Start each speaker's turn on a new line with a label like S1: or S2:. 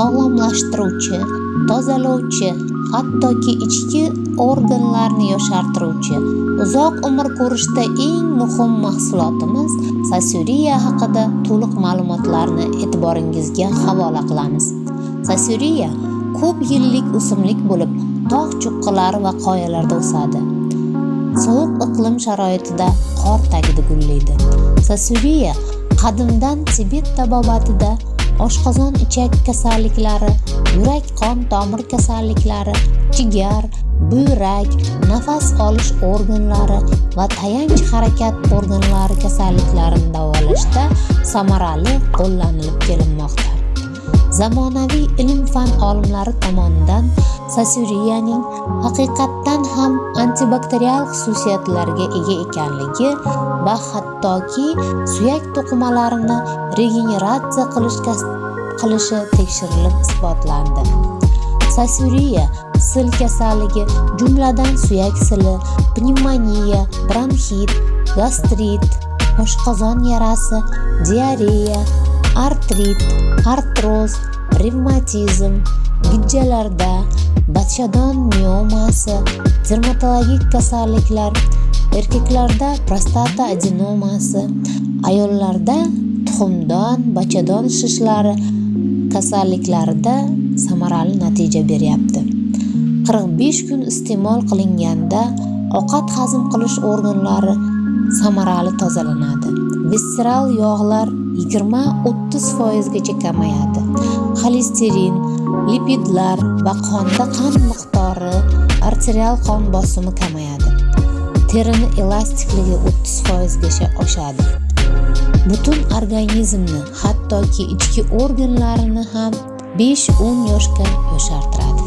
S1: sog'lomlashtiruvchi tozalovchi hattoki ichki organlarni yoshartiruvchi. Uzoq umr ko'rishda eng muhim mahsulotimiz sasuriya haqida to'liq ma'lumotlarni e'tiboringizga havola qilamiz. Sasuriya ko'p yillik o'simlik bo'lib tog' cho'qqilari va qoyalarda o'sadi. Sovuq iqlim sharoitida qor tagida gullaydi. Sasuriya qadimdan tibet tabobatida oshqozon ichak kasalliklari yurak qon tomir kasalliklari jigar buyrak nafas olish organlari va tayanch harakat organlari kasalliklarini davolashda samarali qo'llanilib kelinmoqda. Zamonaviy ilm fan olimlari tomonidan sasuriyaning haqiqatdan ham antibakterial xususiyatlarga ega ekanligi va hattoki suyak to'qimalarini regeneratsiya qilishi tekshirilib isbotlandi. Sasuriya sil kasalligi jumladan suyak sili pnevmoniya bronxit gastrit oshqozon yarasi diareya artrit artroz revmatizm gijjalarda bachadon miomasi dermatologik kasalliklar erkaklarda prostata adenomasi ayollarda tuxumdon bachadon shishlari kasalliklarida samarali natija beryapti. 45 kun iste'mol qilinganda ovqat hazm qilish organlari samarali tozalanadi. Visseral yog'lar 20-30 foizgacha kamayadi. Xolesterin lipidlar va qonda qand miqdori arterial qon bosimi kamayadi. Terini elastikligi 30 foizgacha oshadi. Butun organizmni hattoki ichki organlarini ham 5-10 yoshga yoshartiradi.